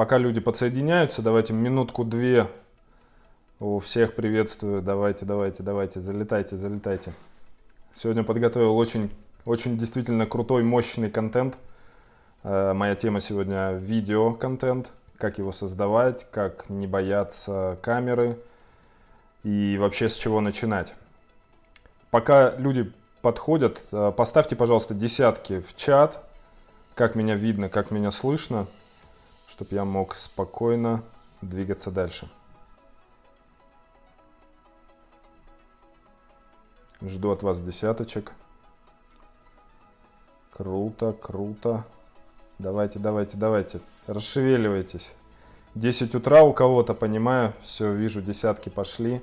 пока люди подсоединяются, давайте минутку-две. У всех приветствую. Давайте, давайте, давайте, залетайте, залетайте. Сегодня подготовил очень, очень действительно крутой, мощный контент. Э, моя тема сегодня видео-контент. Как его создавать, как не бояться камеры и вообще с чего начинать. Пока люди подходят, э, поставьте, пожалуйста, десятки в чат, как меня видно, как меня слышно, чтобы я мог спокойно двигаться дальше. Жду от вас десяточек. Круто, круто. Давайте, давайте, давайте. Расшевеливайтесь. 10 утра у кого-то, понимаю. Все, вижу, десятки пошли.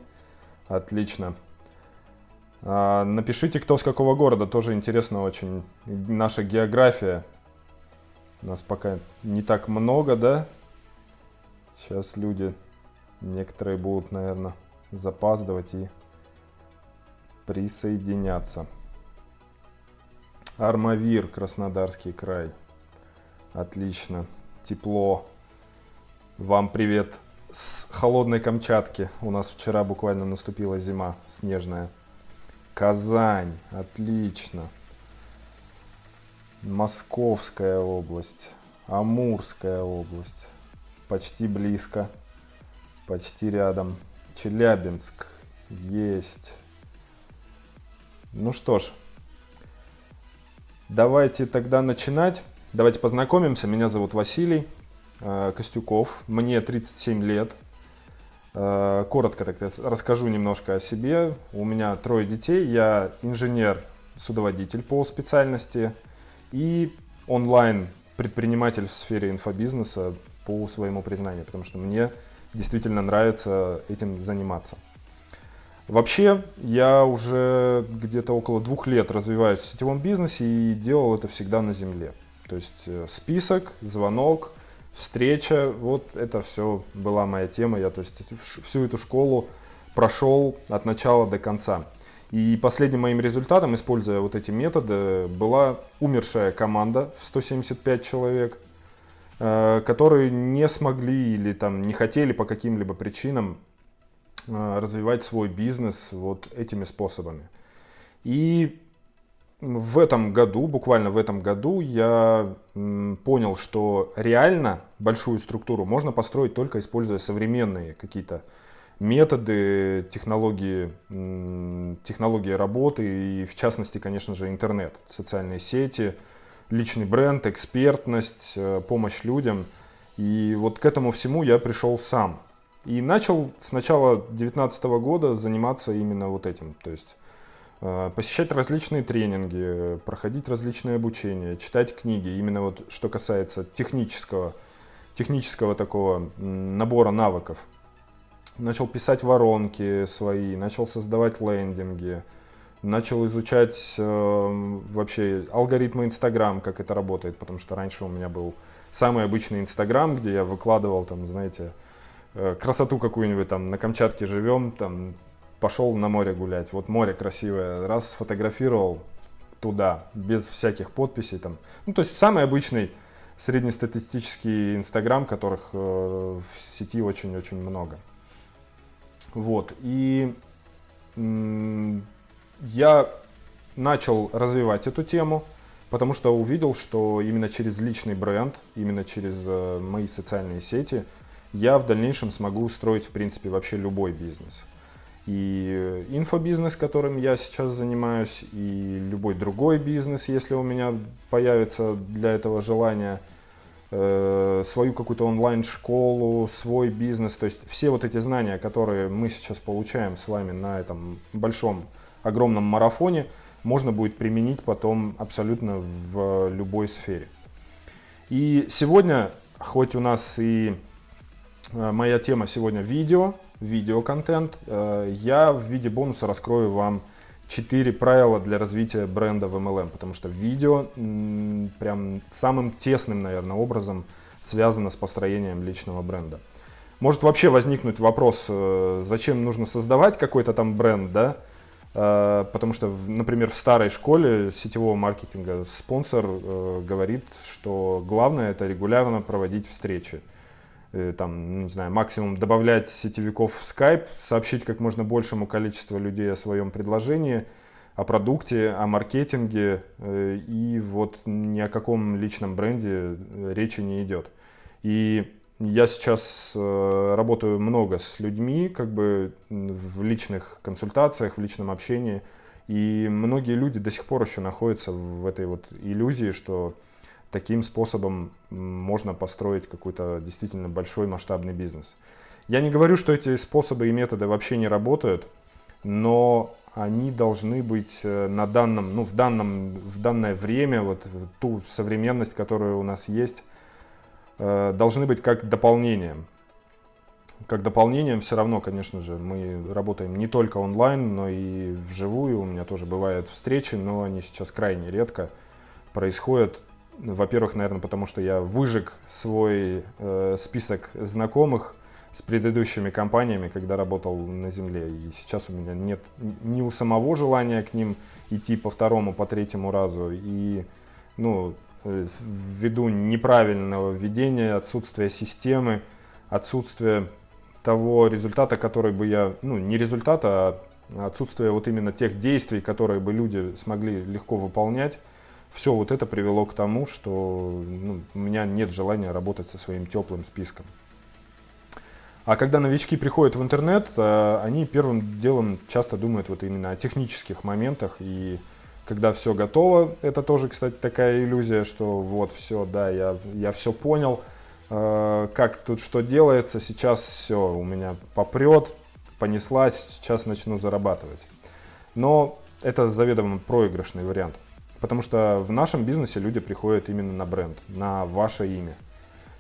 Отлично. А, напишите, кто с какого города. Тоже интересно очень. Наша география. Нас пока не так много, да? Сейчас люди, некоторые будут, наверное, запаздывать и присоединяться. Армавир, Краснодарский край. Отлично. Тепло. Вам привет с холодной Камчатки. У нас вчера буквально наступила зима снежная. Казань. Отлично. Московская область. Амурская область. Почти близко. Почти рядом. Челябинск. Есть. Ну что ж. Давайте тогда начинать. Давайте познакомимся. Меня зовут Василий э, Костюков. Мне 37 лет. Э, коротко так расскажу немножко о себе. У меня трое детей. Я инженер-судоводитель по специальности и онлайн-предприниматель в сфере инфобизнеса по своему признанию, потому что мне действительно нравится этим заниматься. Вообще, я уже где-то около двух лет развиваюсь в сетевом бизнесе и делал это всегда на земле. То есть э, список, звонок, встреча, вот это все была моя тема. Я то есть, всю эту школу прошел от начала до конца. И последним моим результатом, используя вот эти методы, была умершая команда в 175 человек, э, которые не смогли или там не хотели по каким-либо причинам э, развивать свой бизнес вот этими способами. И в этом году, буквально в этом году, я понял, что реально большую структуру можно построить только используя современные какие-то методы, технологии, технологии работы и, в частности, конечно же, интернет, социальные сети, личный бренд, экспертность, э, помощь людям. И вот к этому всему я пришел сам. И начал с начала 2019 года заниматься именно вот этим. То есть Э, посещать различные тренинги, проходить различные обучения, читать книги, именно вот что касается технического, технического такого набора навыков. Начал писать воронки свои, начал создавать лендинги, начал изучать э, вообще алгоритмы Инстаграм, как это работает, потому что раньше у меня был самый обычный Инстаграм, где я выкладывал там, знаете, э, красоту какую-нибудь там на Камчатке живем, там пошел на море гулять. Вот море красивое, раз сфотографировал туда, без всяких подписей там. Ну, то есть самый обычный среднестатистический Инстаграм, которых э, в сети очень-очень много. Вот, и я начал развивать эту тему, потому что увидел, что именно через личный бренд, именно через э, мои социальные сети я в дальнейшем смогу строить, в принципе, вообще любой бизнес. И инфобизнес, которым я сейчас занимаюсь, и любой другой бизнес, если у меня появится для этого желание, свою какую-то онлайн-школу, свой бизнес. То есть все вот эти знания, которые мы сейчас получаем с вами на этом большом, огромном марафоне, можно будет применить потом абсолютно в любой сфере. И сегодня, хоть у нас и э, моя тема сегодня видео, видеоконтент, э, я в виде бонуса раскрою вам 4 правила для развития бренда в MLM, потому что видео прям самым тесным, наверное, образом связано с построением личного бренда. Может вообще возникнуть вопрос, э, зачем нужно создавать какой-то там бренд, да? Э, потому что, например, в старой школе сетевого маркетинга спонсор говорит, что главное это регулярно проводить встречи. Э, там, ну, не знаю, максимум добавлять сетевиков в Skype, сообщить как можно большему количеству людей о своем предложении, о продукте, о маркетинге, э, и вот ни о каком личном бренде речи не идет. И я сейчас работаю много с людьми, как бы в личных консультациях, в личном общении, и многие люди до сих пор еще находятся в этой вот иллюзии, что таким способом можно построить какой-то действительно большой масштабный бизнес. Я не говорю, что эти способы и методы вообще не работают, но они должны быть э, на данном, ну, в, данном, в данное время, вот ту современность, которая у нас есть, э, должны быть как дополнением как дополнением все равно, конечно же, мы работаем не только онлайн, но и вживую. У меня тоже бывают встречи, но они сейчас крайне редко происходят. Во-первых, наверное, потому что я выжег свой э, список знакомых с предыдущими компаниями, когда работал на земле. И сейчас у меня нет ни у самого желания к ним идти по второму, по третьему разу. И ну, э, ввиду неправильного введения, отсутствия системы, отсутствия того результата, который бы я, ну не результата, а отсутствие вот именно тех действий, которые бы люди смогли легко выполнять, все вот это привело к тому, что ну, у меня нет желания работать со своим теплым списком. А когда новички приходят в интернет, э, они первым делом часто думают вот именно о технических моментах. И когда все готово, это тоже, кстати, такая иллюзия, что вот все, да, я, я все понял – Э, как тут что делается, сейчас все у меня попрет, понеслась, сейчас начну зарабатывать. Но это заведомо проигрышный вариант, потому что в нашем бизнесе люди приходят именно на бренд, на ваше имя.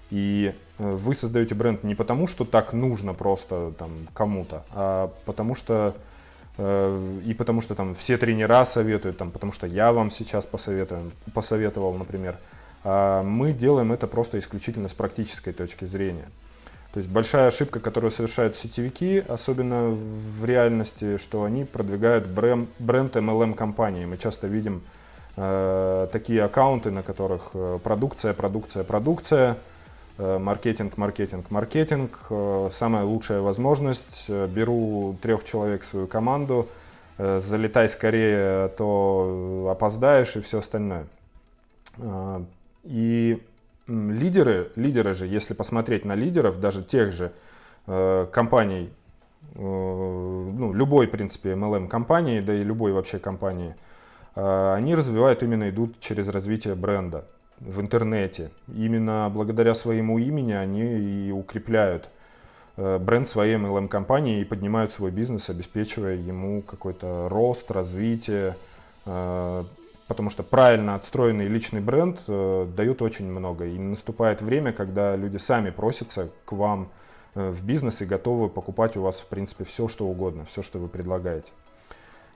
И э, вы создаете бренд не потому, что так нужно просто там кому-то, а потому что э, и потому что там все тренера советуют, там, потому что я вам сейчас посоветую, посоветовал, например. А мы делаем это просто исключительно с практической точки зрения. То есть большая ошибка, которую совершают сетевики, особенно в реальности, что они продвигают бренд, бренд MLM компании. Мы часто видим э, такие аккаунты, на которых э, продукция, продукция, продукция, э, маркетинг, маркетинг, маркетинг. Самая лучшая возможность. Беру трех человек в свою команду, залетай скорее, то опоздаешь и все остальное. И лидеры, лидеры же, если посмотреть на лидеров, даже тех же компаний, ну, любой, в принципе, MLM-компании, да и любой вообще компании, они развивают, именно идут через развитие бренда в интернете. Именно благодаря своему имени они и укрепляют э, бренд своей MLM-компании и поднимают свой бизнес, обеспечивая ему какой-то рост, развитие, э, потому что правильно отстроенный личный бренд э, дает очень много. И наступает время, когда люди сами просятся к вам в бизнес и готовы покупать у вас, в принципе, все, что угодно, все, что вы предлагаете.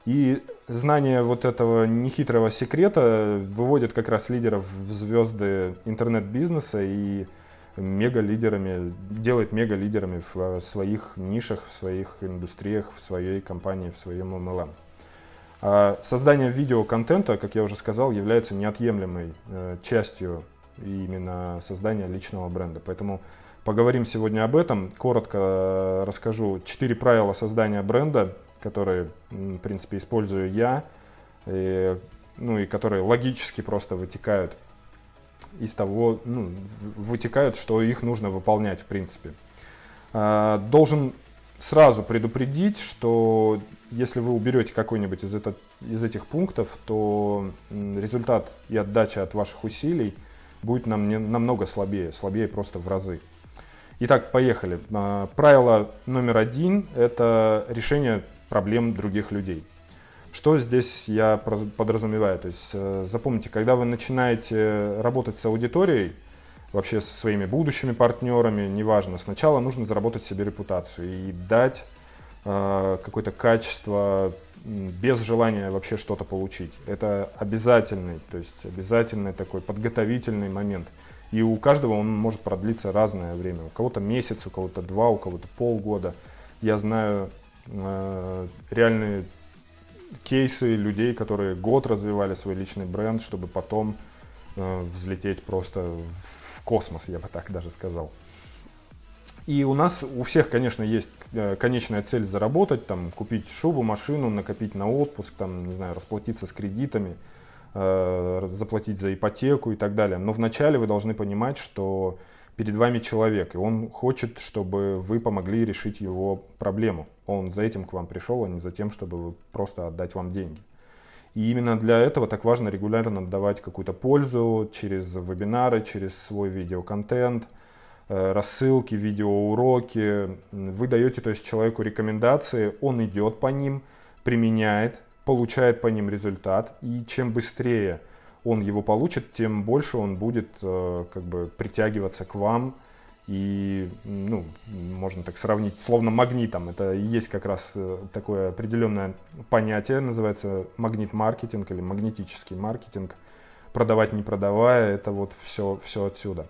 И знание вот этого нехитрого секрета выводит как раз лидеров в звезды интернет-бизнеса и мега-лидерами, делает мега-лидерами в своих нишах, в своих индустриях, в своей компании, в своем MLM. А создание видеоконтента, как я уже сказал, является неотъемлемой э, частью именно создания личного бренда. Поэтому поговорим сегодня об этом. Коротко э, расскажу четыре правила создания бренда, которые, в принципе, использую я, и, ну и которые логически просто вытекают из того, ну, вытекают, что их нужно выполнять, в принципе. А, должен сразу предупредить, что если вы уберете какой-нибудь из, этот, из этих пунктов, то результат и отдача от ваших усилий будет нам не, намного слабее, слабее просто в разы. Итак, поехали. А, правило номер один – это решение проблем других людей. Что здесь я подразумеваю? То есть э, запомните, когда вы начинаете работать с аудиторией, вообще со своими будущими партнерами, неважно, сначала нужно заработать себе репутацию и дать э, какое-то качество без желания вообще что-то получить. Это обязательный, то есть обязательный такой подготовительный момент. И у каждого он может продлиться разное время. У кого-то месяц, у кого-то два, у кого-то полгода. Я знаю реальные кейсы людей, которые год развивали свой личный бренд, чтобы потом э, взлететь просто в космос, я бы так даже сказал. И у нас, у всех, конечно, есть э, конечная цель заработать, там, купить шубу, машину, накопить на отпуск, там, не знаю, расплатиться с кредитами, э, заплатить за ипотеку и так далее. Но вначале вы должны понимать, что перед вами человек, и он хочет, чтобы вы помогли решить его проблему. Он за этим к вам пришел, а не за тем, чтобы просто отдать вам деньги. И именно для этого так важно регулярно давать какую-то пользу через вебинары, через свой видеоконтент, э, рассылки, видеоуроки. Вы даете то есть, человеку рекомендации, он идет по ним, применяет, получает по ним результат. И чем быстрее он его получит, тем больше он будет э, как бы притягиваться к вам. И, ну, можно так сравнить, словно магнитом. Это есть как раз э, такое определенное понятие, называется магнит-маркетинг или магнетический маркетинг. Продавать не продавая, это вот все, все отсюда.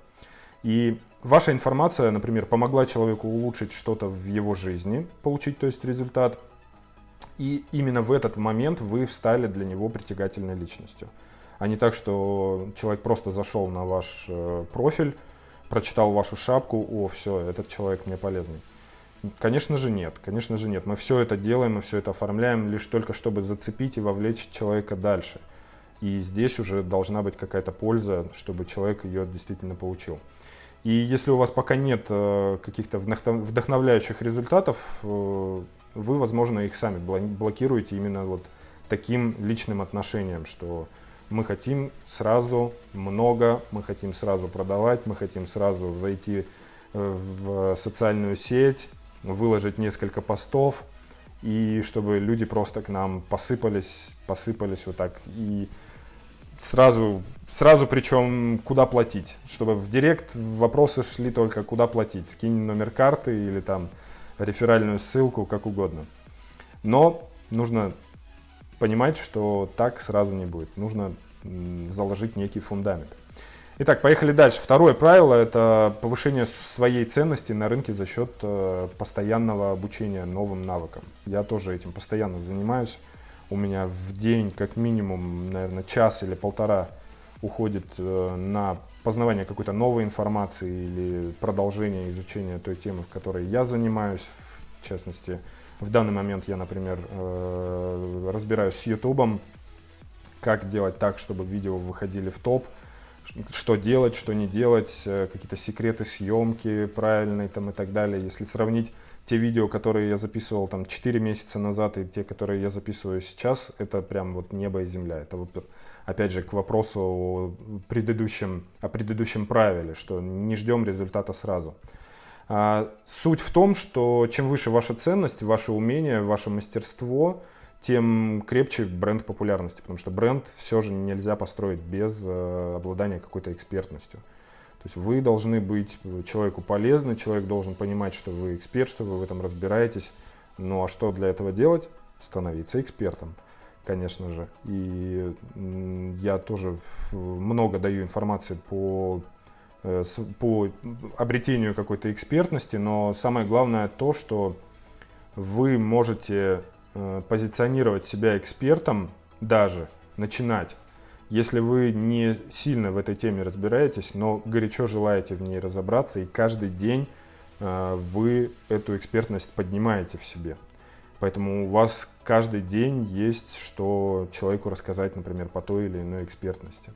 И ваша информация, например, помогла человеку улучшить что-то в его жизни, получить, то есть результат. И именно в этот момент вы встали для него притягательной личностью а не так, что человек просто зашел на ваш э, профиль, прочитал вашу шапку, о, все, этот человек мне полезный. Конечно же нет, конечно же нет. Мы все это делаем, мы все это оформляем лишь только чтобы зацепить и вовлечь человека дальше. И здесь уже должна быть какая-то польза, чтобы человек ее действительно получил. И если у вас пока нет э, каких-то вдохновляющих результатов, э, вы, возможно, их сами блокируете именно вот таким личным отношением, что мы хотим сразу много, мы хотим сразу продавать, мы хотим сразу зайти э, в социальную сеть, выложить несколько постов, и чтобы люди просто к нам посыпались, посыпались вот так. И сразу, сразу причем куда платить, чтобы в директ вопросы шли только куда платить, скинь номер карты или там реферальную ссылку, как угодно. Но нужно понимать, что так сразу не будет. Нужно заложить некий фундамент. Итак, поехали дальше. Второе правило – это повышение своей ценности на рынке за счет э, постоянного обучения новым навыкам. Я тоже этим постоянно занимаюсь. У меня в день как минимум, наверное, час или полтора уходит э, на познавание какой-то новой информации или продолжение изучения той темы, в которой я занимаюсь. В частности, в данный момент я, например, э, разбираюсь с YouTube, как делать так, чтобы видео выходили в топ, что делать, что не делать, э, какие-то секреты съемки правильные там и так далее. Если сравнить те видео, которые я записывал там 4 месяца назад и те, которые я записываю сейчас, это прям вот небо и земля. Это вот опять же к вопросу о предыдущем, о предыдущем правиле, что не ждем результата сразу. А, суть в том, что чем выше ваша ценность, ваше умение, ваше мастерство, тем крепче бренд популярности, потому что бренд все же нельзя построить без э, обладания какой-то экспертностью. То есть вы должны быть человеку полезны, человек должен понимать, что вы эксперт, что вы в этом разбираетесь. Ну а что для этого делать? Становиться экспертом, конечно же. И я тоже много даю информации по, э, по обретению какой-то экспертности, но самое главное то, что вы можете Э, позиционировать себя экспертом даже, начинать, если вы не сильно в этой теме разбираетесь, но горячо желаете в ней разобраться, и каждый день э, вы эту экспертность поднимаете в себе. Поэтому у вас каждый день есть, что человеку рассказать, например, по той или иной экспертности.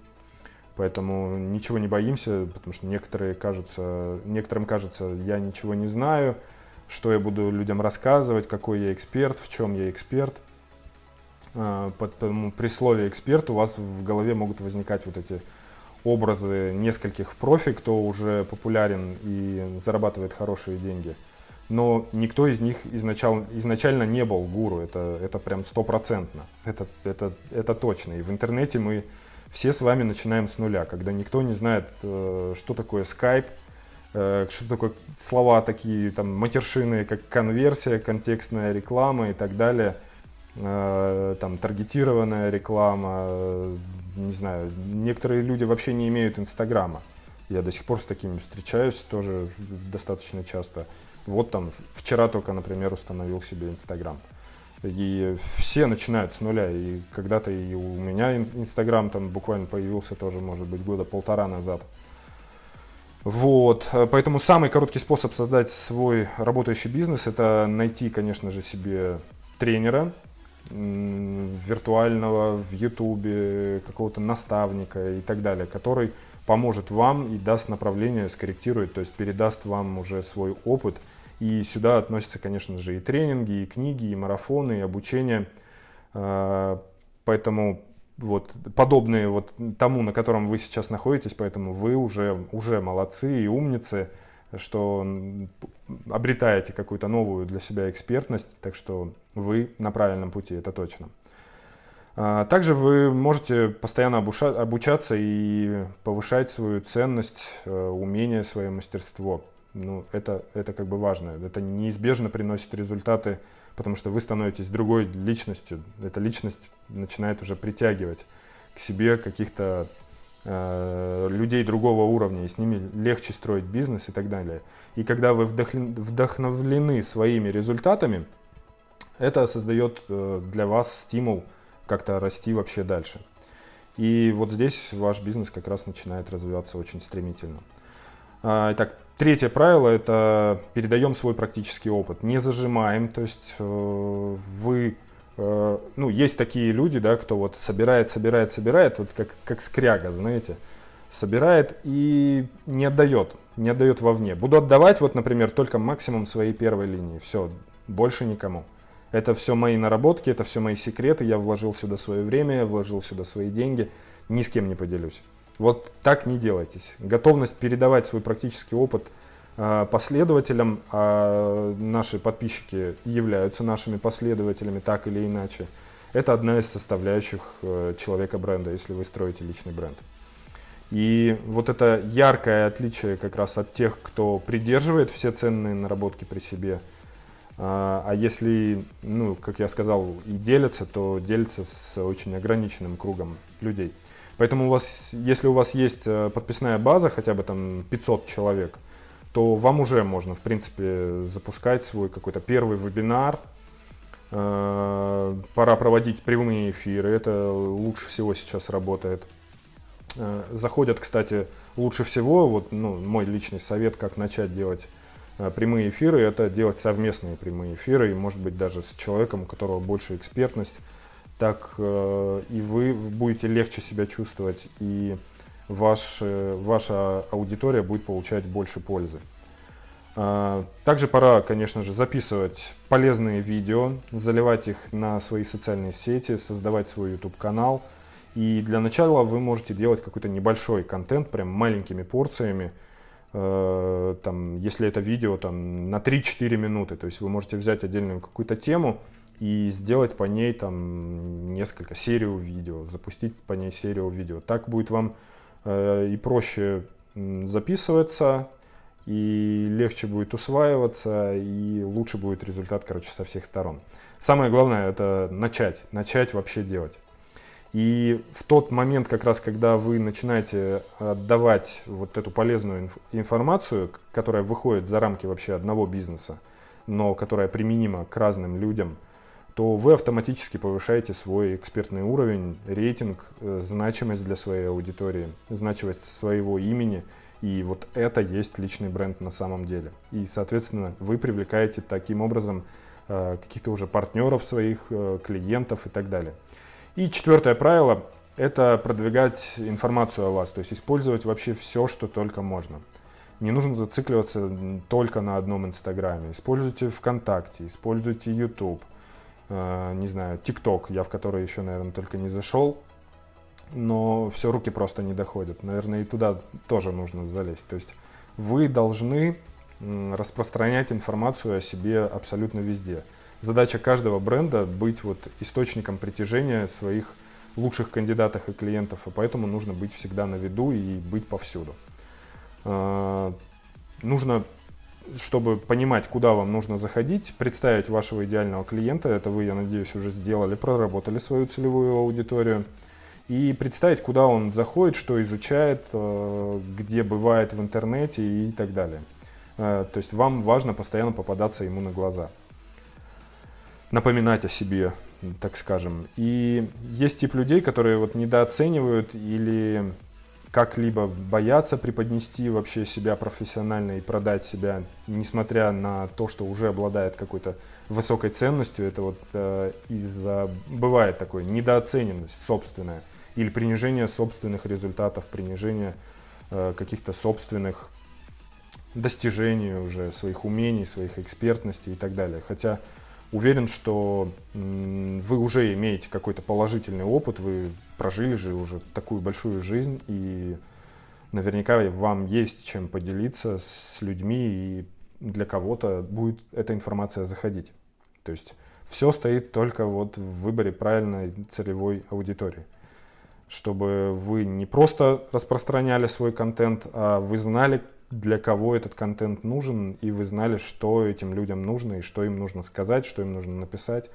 Поэтому ничего не боимся, потому что некоторые кажутся, некоторым кажется, я ничего не знаю, что я буду людям рассказывать, какой я эксперт, в чем я эксперт. А, Поэтому при слове эксперт у вас в голове могут возникать вот эти образы нескольких в профи, кто уже популярен и зарабатывает хорошие деньги. Но никто из них изначально, изначально не был гуру, это, это прям стопроцентно, это, это, это точно. И в интернете мы все с вами начинаем с нуля, когда никто не знает, э, что такое Skype, Э, что такое слова такие, там, матершины, как конверсия, контекстная реклама и так далее, э, там, таргетированная реклама, не знаю, некоторые люди вообще не имеют Инстаграма. Я до сих пор с такими встречаюсь тоже достаточно часто. Вот там, вчера только, например, установил себе Инстаграм. И все начинают с нуля. И когда-то и у меня Инстаграм там буквально появился тоже, может быть, года полтора назад. Вот, поэтому самый короткий способ создать свой работающий бизнес – это найти, конечно же, себе тренера, виртуального в Ютубе, какого-то наставника и так далее, который поможет вам и даст направление, скорректирует, то есть передаст вам уже свой опыт. И сюда относятся, конечно же, и тренинги, и книги, и марафоны, и обучение. А, поэтому вот подобные вот тому, на котором вы сейчас находитесь, поэтому вы уже, уже молодцы и умницы, что обретаете какую-то новую для себя экспертность, так что вы на правильном пути, это точно. А, также вы можете постоянно обучаться и повышать свою ценность, э, умение, свое мастерство. Ну, это, это как бы важно. Это неизбежно приносит результаты, потому что вы становитесь другой личностью. Эта личность начинает уже притягивать к себе каких-то э, людей другого уровня, и с ними легче строить бизнес и так далее. И когда вы вдохновлены своими результатами, это создает э, для вас стимул как-то расти вообще дальше. И вот здесь ваш бизнес как раз начинает развиваться очень стремительно. А, итак, третье правило – это передаем свой практический опыт. Не зажимаем, то есть э, вы, э, ну, есть такие люди, да, кто вот собирает, собирает, собирает, вот как, как скряга, знаете, собирает и не отдает, не отдает вовне. Буду отдавать, вот, например, только максимум своей первой линии, все, больше никому. Это все мои наработки, это все мои секреты, я вложил сюда свое время, вложил сюда свои деньги, ни с кем не поделюсь. Вот так не делайтесь. Готовность передавать свой практический опыт э, последователям, а наши подписчики являются нашими последователями так или иначе, это одна из составляющих э, человека бренда, если вы строите личный бренд. И вот это яркое отличие как раз от тех, кто придерживает все ценные наработки при себе – а, а если, ну, как я сказал, и делятся, то делятся с очень ограниченным кругом людей. Поэтому у вас, если у вас есть э, подписная база, хотя бы там 500 человек, то вам уже можно, в принципе, запускать свой какой-то первый вебинар. Э, пора проводить прямые эфиры, это лучше всего сейчас работает. Э, заходят, кстати, лучше всего, вот ну, мой личный совет, как начать делать прямые эфиры, это делать совместные прямые эфиры, и может быть даже с человеком, у которого больше экспертность, так э, и вы будете легче себя чувствовать, и ваш, ваша аудитория будет получать больше пользы. Также пора, конечно же, записывать полезные видео, заливать их на свои социальные сети, создавать свой YouTube-канал. И для начала вы можете делать какой-то небольшой контент, прям маленькими порциями, Э, там, если это видео там, на 3-4 минуты, то есть вы можете взять отдельную какую-то тему и сделать по ней там несколько серию видео, запустить по ней серию видео. Так будет вам э, и проще записываться, и легче будет усваиваться, и лучше будет результат, короче, со всех сторон. Самое главное это начать, начать вообще делать. И в тот момент, как раз, когда вы начинаете отдавать вот эту полезную информацию, которая выходит за рамки вообще одного бизнеса, но которая применима к разным людям, то вы автоматически повышаете свой экспертный уровень, рейтинг, э, значимость для своей аудитории, значимость своего имени. И вот это есть личный бренд на самом деле. И, соответственно, вы привлекаете таким образом э, каких-то уже партнеров своих, э, клиентов и так далее. И четвертое правило – это продвигать информацию о вас, то есть использовать вообще все, что только можно. Не нужно зацикливаться только на одном Инстаграме. Используйте ВКонтакте, используйте YouTube, не знаю, ТикТок, я в который еще, наверное, только не зашел, но все, руки просто не доходят. Наверное, и туда тоже нужно залезть. То есть вы должны распространять информацию о себе абсолютно везде задача каждого бренда быть вот источником притяжения своих лучших кандидатов и клиентов, и поэтому нужно быть всегда на виду и быть повсюду. А, нужно, чтобы понимать, куда вам нужно заходить, представить вашего идеального клиента, это вы, я надеюсь, уже сделали, проработали свою целевую аудиторию, и представить, куда он заходит, что изучает, а, где бывает в интернете и так далее. А, то есть вам важно постоянно попадаться ему на глаза напоминать о себе, так скажем. И есть тип людей, которые вот недооценивают или как-либо боятся преподнести вообще себя профессионально и продать себя, несмотря на то, что уже обладает какой-то высокой ценностью, это вот э, из-за, бывает такое, недооцененность собственная или принижение собственных результатов, принижение э, каких-то собственных достижений уже, своих умений, своих экспертностей и так далее. Хотя уверен, что вы уже имеете какой-то положительный опыт, вы прожили же уже такую большую жизнь, и наверняка вам есть чем поделиться с людьми, и для кого-то будет эта информация заходить. То есть все стоит только вот в выборе правильной целевой аудитории. Чтобы вы не просто распространяли свой контент, а вы знали, для кого этот контент нужен, и вы знали, что этим людям нужно, и что им нужно сказать, что им нужно написать,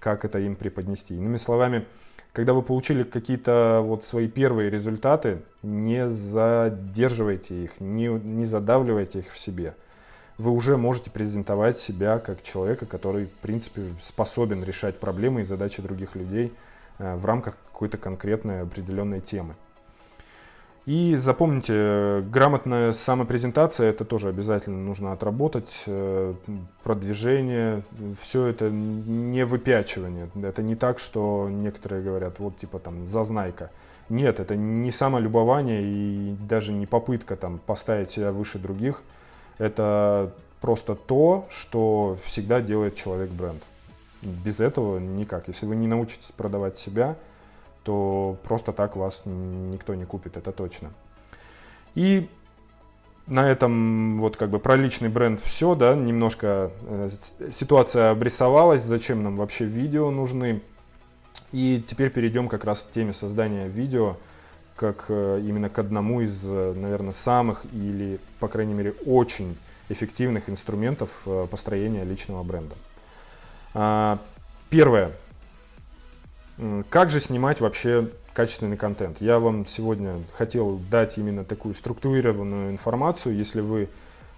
как это им преподнести. Иными словами, когда вы получили какие-то вот свои первые результаты, не задерживайте их, не, не задавливайте их в себе. Вы уже можете презентовать себя как человека, который, в принципе, способен решать проблемы и задачи других людей э, в рамках какой-то конкретной определенной темы. И запомните, грамотная самопрезентация, это тоже обязательно нужно отработать, э, продвижение, все это не выпячивание. Это не так, что некоторые говорят, вот типа там зазнайка. Нет, это не самолюбование и даже не попытка там поставить себя выше других. Это просто то, что всегда делает человек бренд. Без этого никак. Если вы не научитесь продавать себя, то просто так вас никто не купит, это точно. И на этом вот как бы про личный бренд все, да, немножко э, ситуация обрисовалась, зачем нам вообще видео нужны. И теперь перейдем как раз к теме создания видео, как э, именно к одному из, э, наверное, самых или, по крайней мере, очень эффективных инструментов э, построения личного бренда. А, первое. Как же снимать вообще качественный контент? Я вам сегодня хотел дать именно такую структурированную информацию. Если вы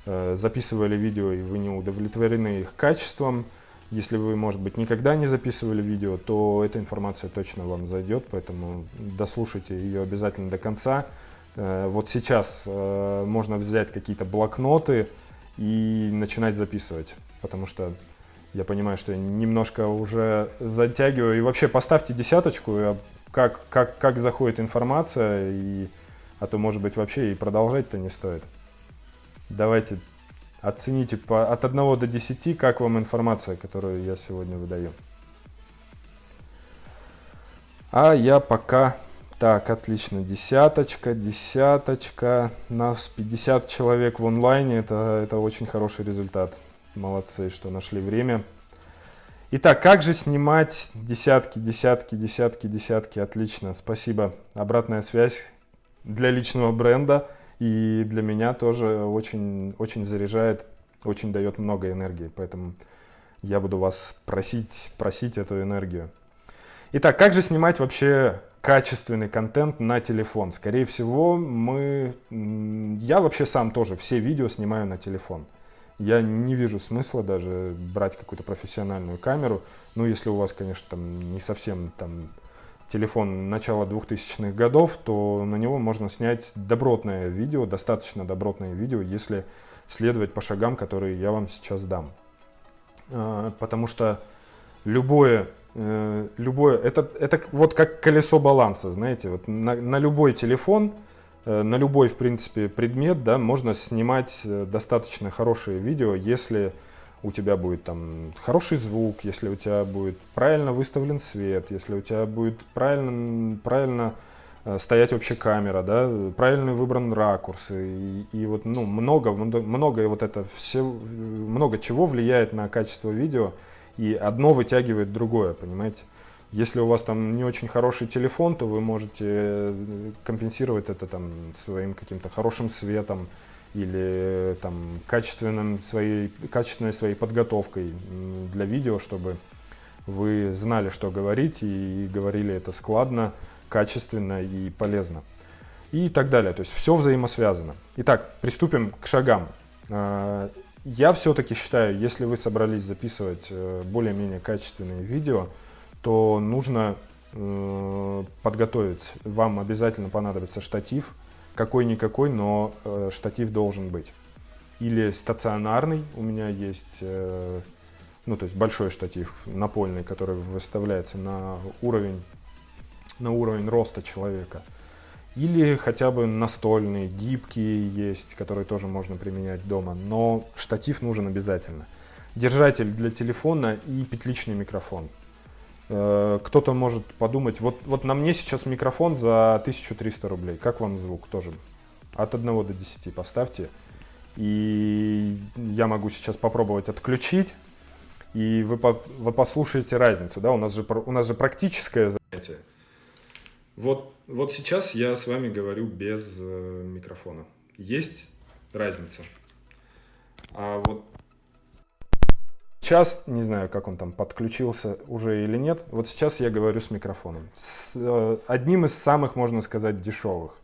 э, записывали видео и вы не удовлетворены их качеством, если вы, может быть, никогда не записывали видео, то эта информация точно вам зайдет, поэтому дослушайте ее обязательно до конца. Э, вот сейчас э, можно взять какие-то блокноты и начинать записывать, потому что я понимаю, что я немножко уже затягиваю. И вообще поставьте десяточку, как, как, как заходит информация, и, а то, может быть, вообще и продолжать-то не стоит. Давайте оцените по, от 1 до 10, как вам информация, которую я сегодня выдаю. А я пока... Так, отлично, десяточка, десяточка. Нас 50 человек в онлайне, это, это очень хороший результат. Молодцы, что нашли время. Итак, как же снимать десятки, десятки, десятки, десятки? Отлично, спасибо. Обратная связь для личного бренда и для меня тоже очень, очень заряжает, очень дает много энергии. Поэтому я буду вас просить, просить эту энергию. Итак, как же снимать вообще качественный контент на телефон? Скорее всего, мы... Я вообще сам тоже все видео снимаю на телефон. Я не вижу смысла даже брать какую-то профессиональную камеру. Ну, если у вас, конечно, там не совсем там телефон начала 2000-х годов, то на него можно снять добротное видео, достаточно добротное видео, если следовать по шагам, которые я вам сейчас дам. А, потому что любое, э, любое это, это вот как колесо баланса, знаете, вот на, на любой телефон на любой, в принципе, предмет, да, можно снимать э, достаточно хорошие видео, если у тебя будет там хороший звук, если у тебя будет правильно выставлен свет, если у тебя будет правильно, правильно э, стоять вообще камера, да, правильно выбран ракурс, и, и вот, ну, много, много вот это все, много чего влияет на качество видео, и одно вытягивает другое, понимаете? Если у вас там не очень хороший телефон, то вы можете э, компенсировать это там своим каким-то хорошим светом или там качественным своей, качественной своей подготовкой для видео, чтобы вы знали, что говорить и говорили это складно, качественно и полезно. И так далее. То есть все взаимосвязано. Итак, приступим к шагам. А, я все-таки считаю, если вы собрались записывать э, более-менее качественные видео, то нужно э, подготовить. Вам обязательно понадобится штатив, какой-никакой, но э, штатив должен быть. Или стационарный, у меня есть, э, ну то есть большой штатив напольный, который выставляется на уровень, на уровень роста человека. Или хотя бы настольный, гибкий есть, который тоже можно применять дома, но штатив нужен обязательно. Держатель для телефона и петличный микрофон. Э, кто-то может подумать, вот, вот на мне сейчас микрофон за 1300 рублей, как вам звук тоже? От 1 до 10 поставьте. И я могу сейчас попробовать отключить, и вы, по, вы послушаете разницу. Да? У, нас же, у нас же практическое занятие. Вот, вот сейчас я с вами говорю без э, микрофона. Есть разница. А вот Сейчас, не знаю, как он там подключился уже или нет, вот сейчас я говорю с микрофоном. С э, одним из самых, можно сказать, дешевых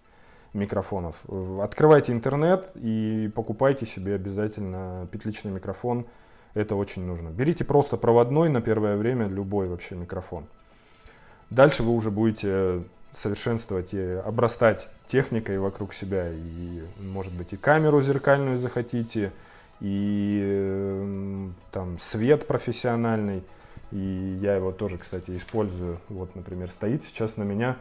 микрофонов. Открывайте интернет и покупайте себе обязательно петличный микрофон. Это очень нужно. Берите просто проводной на первое время, любой вообще микрофон. Дальше вы уже будете совершенствовать и обрастать техникой вокруг себя. И, может быть, и камеру зеркальную захотите, и там свет профессиональный, и я его тоже, кстати, использую. Вот, например, стоит сейчас на меня,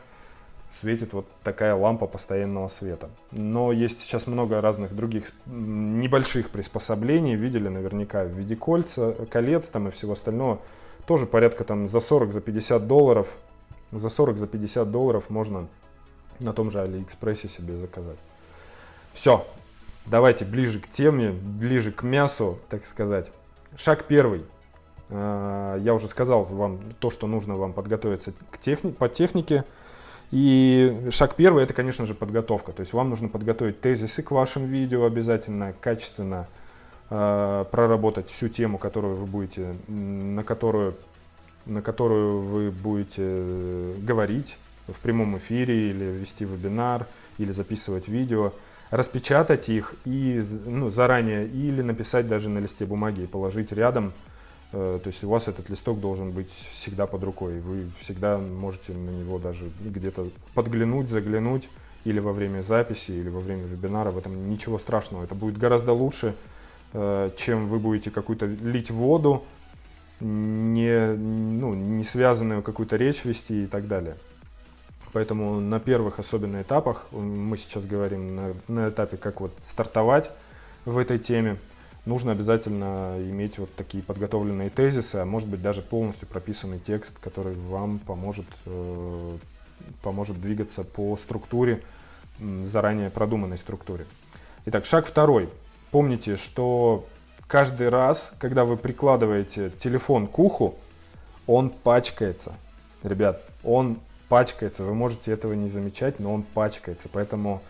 светит вот такая лампа постоянного света. Но есть сейчас много разных других небольших приспособлений, видели наверняка в виде кольца, колец там и всего остального. Тоже порядка там за 40, за 50 долларов, за 40, за 50 долларов можно на том же Алиэкспрессе себе заказать. Все, Давайте ближе к теме, ближе к мясу, так сказать. Шаг первый. А, я уже сказал вам то, что нужно вам подготовиться к техни по технике. И шаг первый это, конечно же, подготовка. То есть вам нужно подготовить тезисы к вашим видео обязательно, качественно э, проработать всю тему, которую вы будете, на которую, на которую вы будете говорить в прямом эфире или вести вебинар, или записывать видео распечатать их и ну, заранее или написать даже на листе бумаги и положить рядом. Э, то есть у вас этот листок должен быть всегда под рукой. Вы всегда можете на него даже где-то подглянуть, заглянуть или во время записи, или во время вебинара. В этом ничего страшного. Это будет гораздо лучше, э, чем вы будете какую-то лить воду, не, ну, не связанную какую-то речь вести и так далее. Поэтому на первых особенно этапах, мы сейчас говорим на, на этапе, как вот стартовать в этой теме, нужно обязательно иметь вот такие подготовленные тезисы, а может быть даже полностью прописанный текст, который вам поможет, э, поможет двигаться по структуре, заранее продуманной структуре. Итак, шаг второй. Помните, что каждый раз, когда вы прикладываете телефон к уху, он пачкается. Ребят, он пачкается. Вы можете этого не замечать, но он пачкается. Поэтому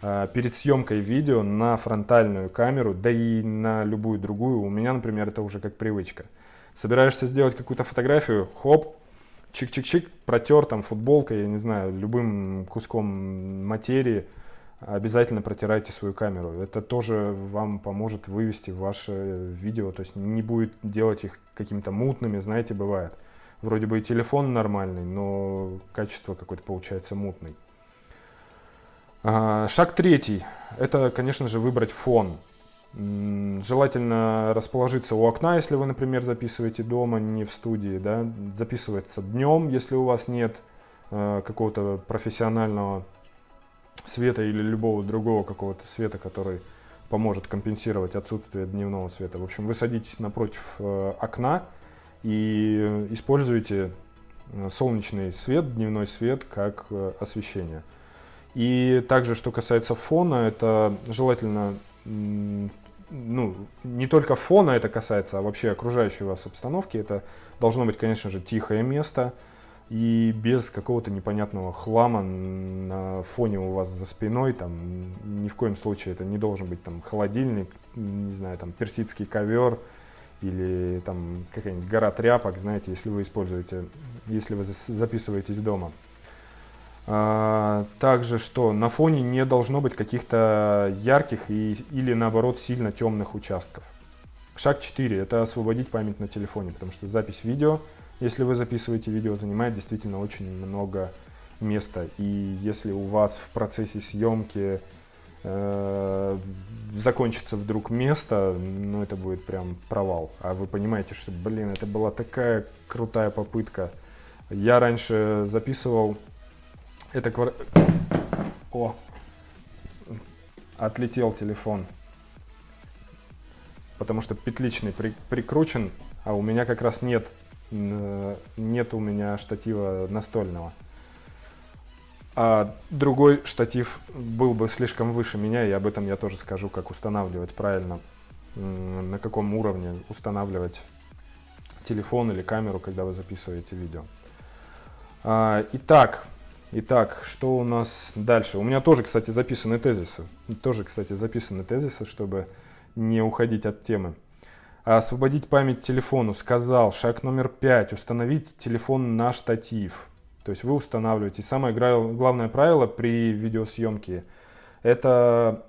э, перед съемкой видео на фронтальную камеру, да и на любую другую, у меня, например, это уже как привычка. Собираешься сделать какую-то фотографию, хоп, чик-чик-чик, протер там футболкой, я не знаю, любым куском материи, обязательно протирайте свою камеру. Это тоже вам поможет вывести ваше видео, то есть не будет делать их какими-то мутными, знаете, бывает вроде бы и телефон нормальный, но качество какое-то получается мутный. А, шаг третий. Это, конечно же, выбрать фон. Желательно расположиться у окна, если вы, например, записываете дома, не в студии. Да? Записывается днем, если у вас нет э, какого-то профессионального света или любого другого какого-то света, который поможет компенсировать отсутствие дневного света. В общем, вы садитесь напротив э, окна, и используйте э, солнечный свет, дневной свет как э, освещение. И также, что касается фона, это желательно, ну, не только фона это касается, а вообще окружающей вас обстановки. Это должно быть, конечно же, тихое место и без какого-то непонятного хлама на фоне у вас за спиной. Там, ни в коем случае это не должен быть там холодильник, не знаю, там персидский ковер, или там какая-нибудь гора тряпок, знаете, если вы используете, если вы записываетесь дома. А, также что на фоне не должно быть каких-то ярких и, или наоборот сильно темных участков. Шаг 4 это освободить память на телефоне, потому что запись видео, если вы записываете видео, занимает действительно очень много место. И если у вас в процессе съемки э, закончится вдруг место, ну это будет прям провал. А вы понимаете, что, блин, это была такая крутая попытка. Я раньше записывал это квар... О! Отлетел телефон. Потому что петличный при... прикручен, а у меня как раз нет, нет у меня штатива настольного. А другой штатив был бы слишком выше меня, и об этом я тоже скажу, как устанавливать правильно, на каком уровне устанавливать телефон или камеру, когда вы записываете видео. А, итак, итак, что у нас дальше? У меня тоже, кстати, записаны тезисы. Тоже, кстати, записаны тезисы, чтобы не уходить от темы. Освободить память телефону. Сказал, шаг номер пять. Установить телефон на штатив. То есть вы устанавливаете. Самое главное правило при видеосъемке – это,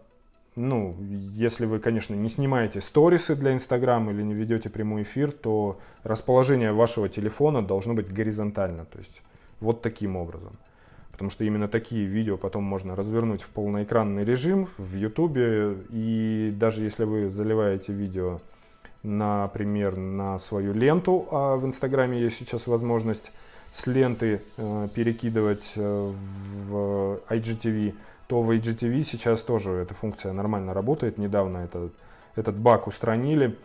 ну, если вы, конечно, не снимаете сторисы для Инстаграма или не ведете прямой эфир, то расположение вашего телефона должно быть горизонтально. То есть вот таким образом. Потому что именно такие видео потом можно развернуть в полноэкранный режим в YouTube. И даже если вы заливаете видео, например, на свою ленту, а в Инстаграме есть сейчас возможность с ленты э, перекидывать э, в IGTV, то в IGTV сейчас тоже эта функция нормально работает. Недавно это, этот баг устранили.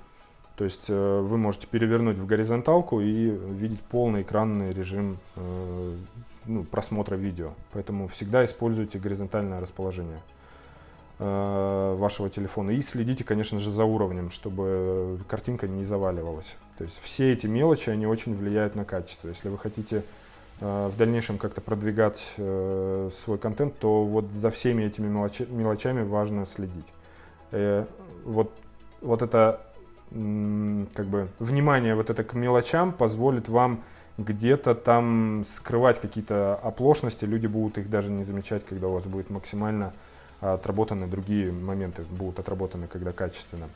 То есть э, вы можете перевернуть в горизонталку и видеть полный экранный режим э, ну, просмотра видео. Поэтому всегда используйте горизонтальное расположение. Э, вашего телефона. И следите, конечно же, за уровнем, чтобы картинка не заваливалась. То есть все эти мелочи, они очень влияют на качество. Если вы хотите э, в дальнейшем как-то продвигать э, свой контент, то вот за всеми этими мелочами важно следить. Вот, вот это как бы внимание вот это к мелочам позволит вам где-то там скрывать какие-то оплошности, люди будут их даже не замечать, когда у вас будет максимально отработаны другие моменты, будут отработаны, когда качественно.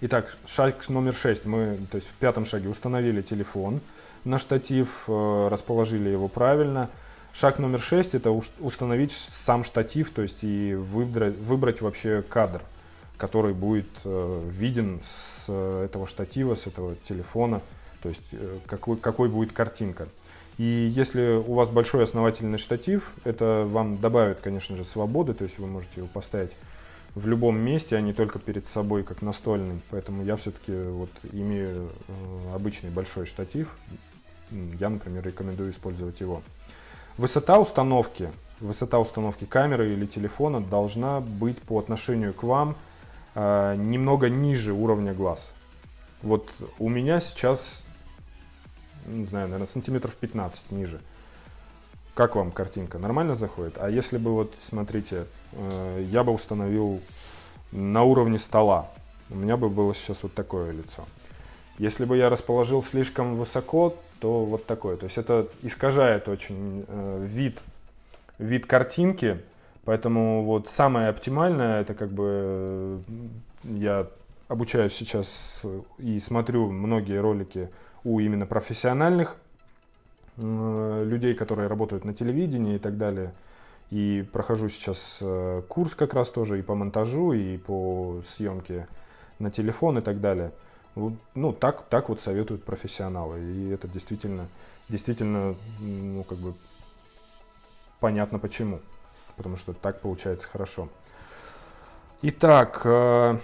Итак, шаг номер шесть. Мы, то есть в пятом шаге установили телефон на штатив, э, расположили его правильно. Шаг номер шесть – это установить сам штатив, то есть и выбрать, выбрать вообще кадр, который будет э, виден с этого штатива, с этого телефона, то есть э, какой, какой будет картинка. И если у вас большой основательный штатив, это вам добавит, конечно же, свободы, то есть вы можете его поставить в любом месте, а не только перед собой, как настольный. Поэтому я все-таки вот имею э, обычный большой штатив. Я, например, рекомендую использовать его. Высота установки, высота установки камеры или телефона должна быть по отношению к вам э, немного ниже уровня глаз. Вот у меня сейчас не знаю, наверное, сантиметров 15 ниже. Как вам картинка? Нормально заходит? А если бы, вот, смотрите, э, я бы установил на уровне стола, у меня бы было сейчас вот такое лицо. Если бы я расположил слишком высоко, то вот такое. То есть это искажает очень э, вид, вид картинки, поэтому вот самое оптимальное, это как бы э, я обучаюсь сейчас и смотрю многие ролики у именно профессиональных э, людей, которые работают на телевидении и так далее. И прохожу сейчас э, курс как раз тоже и по монтажу, и по съемке на телефон и так далее. Ну, так, так вот советуют профессионалы. И это действительно, действительно, ну, как бы понятно почему. Потому что так получается хорошо. Итак, э,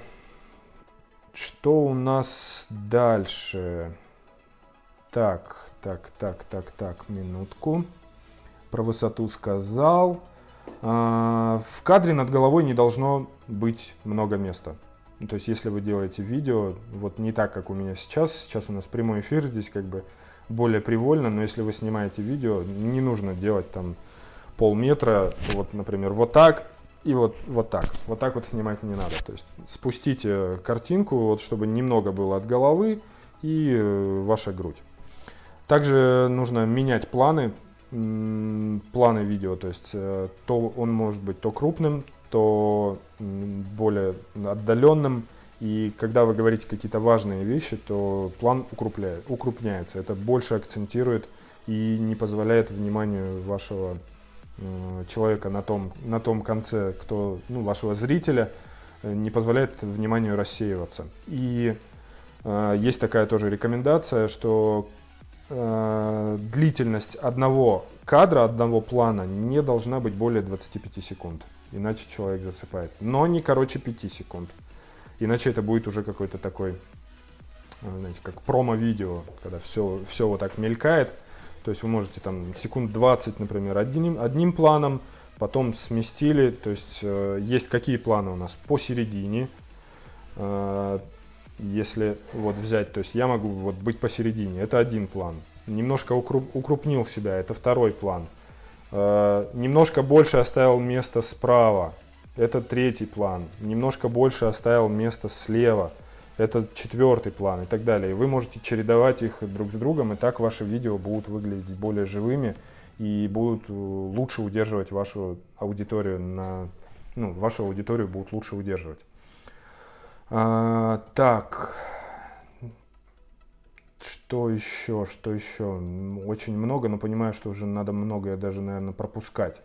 что у нас дальше? Так, так, так, так, так, минутку. Про высоту сказал. А, в кадре над головой не должно быть много места. То есть, если вы делаете видео, вот не так, как у меня сейчас, сейчас у нас прямой эфир, здесь как бы более привольно, но если вы снимаете видео, не нужно делать там полметра, вот, например, вот так и вот, вот так. Вот так вот снимать не надо. То есть, спустите картинку, вот, чтобы немного было от головы и э, ваша грудь. Также нужно менять планы, планы видео, то есть э, то он может быть то крупным, то более отдаленным. И когда вы говорите какие-то важные вещи, то план укрупляет, укрупняется. Это больше акцентирует и не позволяет вниманию вашего человека на том, на том конце, кто, ну, вашего зрителя, э, не позволяет вниманию рассеиваться. И э, есть такая тоже рекомендация, что э, длительность одного кадра, одного плана не должна быть более 25 секунд, иначе человек засыпает. Но не короче 5 секунд, иначе это будет уже какой-то такой, э, знаете, как промо-видео, когда все, все вот так мелькает. То есть вы можете там секунд 20, например, одним, одним планом, потом сместили, то есть э, есть какие планы у нас? Посередине, э, если вот взять, то есть я могу вот быть посередине, это один план, немножко укруп, укрупнил себя, это второй план, э, немножко больше оставил место справа, это третий план, немножко больше оставил место слева, это четвертый план и так далее. И вы можете чередовать их друг с другом, и так ваши видео будут выглядеть более живыми и будут э, лучше удерживать вашу аудиторию на, ну, вашу аудиторию будут лучше удерживать. А, так, что еще, что еще? Очень много, но понимаю, что уже надо многое даже, наверное, пропускать.